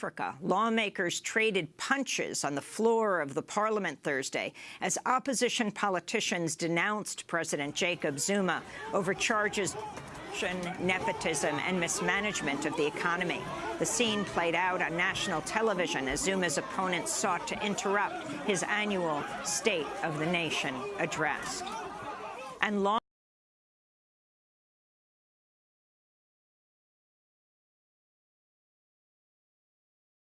Africa, lawmakers traded punches on the floor of the parliament Thursday as opposition politicians denounced President Jacob Zuma over charges nepotism and mismanagement of the economy. The scene played out on national television as Zuma's opponents sought to interrupt his annual State of the Nation address. And law